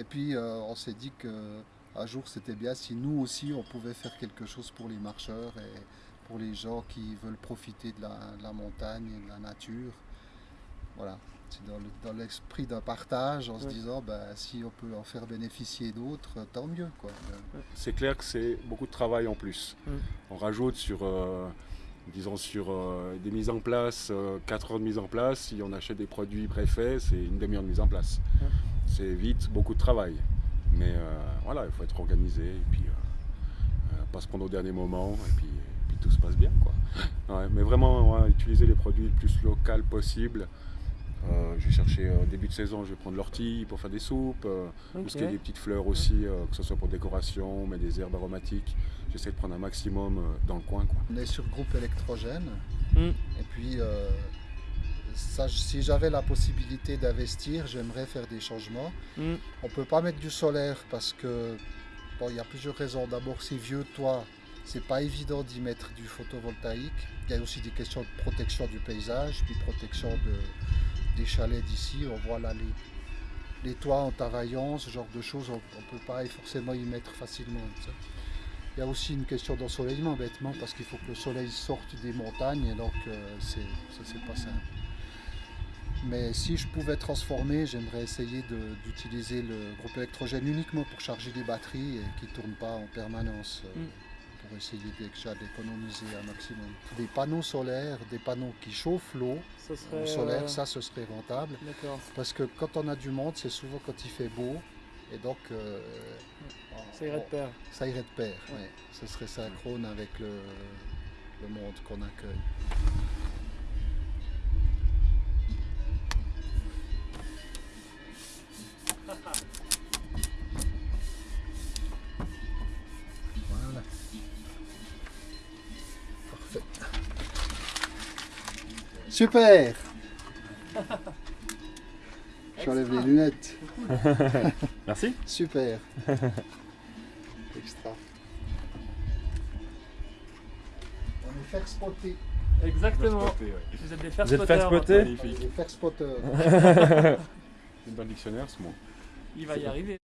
Et puis euh, on s'est dit que un jour c'était bien si nous aussi on pouvait faire quelque chose pour les marcheurs et pour les gens qui veulent profiter de la, de la montagne et de la nature. Voilà, c'est dans le- dans l'esprit d'un partage en se disant ben, si on peut en faire bénéficier d'autres, tant mieux. C'est clair que c'est beaucoup de travail en plus. Mm. On rajoute sur, euh, disons, sur euh, des mises en place, 4 heures de mise en place. Si on achète des produits préfaits, c'est une demi-heure de mise en place. C'est vite beaucoup de travail. Mais euh, voilà, il faut être organisé et puis euh, pas se prendre au dernier moment et puis, et puis tout se passe bien. Quoi. Ouais, mais vraiment, ouais, utiliser les produits le plus local possible. Euh, je vais chercher euh, début de saison, je vais prendre l'ortie pour faire des soupes. euh, parce qu'il y a des petites fleurs aussi, euh, que ce soit pour décoration, mais des herbes aromatiques. J'essaie de prendre un maximum euh, dans le coin. Quoi. On est sur groupe électrogène. Mm. Et puis, euh, ça, si j'avais la possibilité d'investir, j'aimerais faire des changements. Mm. On ne peut pas mettre du solaire parce que, bon, il y a plusieurs raisons. D'abord, c'est vieux toit, c'est pas évident d'y mettre du photovoltaïque. Il y a aussi des questions de protection du paysage, puis protection de, chalets d'ici. On voit là les, toits en tavaillon, ce genre de choses, on ne peut pas forcément y mettre facilement. Il y a aussi une question d'ensoleillement, bêtement, parce qu'il faut que le soleil sorte des montagnes, et donc euh, c'est, ça c'est pas simple. Mais si je pouvais transformer, j'aimerais essayer d'utiliser le groupe électrogène uniquement pour charger des batteries et qui ne tournent pas en permanence, euh, Mm. Pour essayer déjà d'économiser un maximum. Des panneaux solaires, des panneaux qui chauffent l'eau, au solaire, euh, ça ce serait rentable. D'accord. Parce que quand on a du monde, c'est souvent quand il fait beau, et donc euh, Ça irait de pair. ça irait de pair, Ouais. ouais. Ce serait synchrone avec le, le monde qu'on accueille. Super J'enlève les lunettes. Merci. Super. Extra. On est faire spotter. Exactement. Vous êtes des faire Vous êtes faire spotter On est faire spotter. C'est dans le dictionnaire ce mot. Il va y arriver.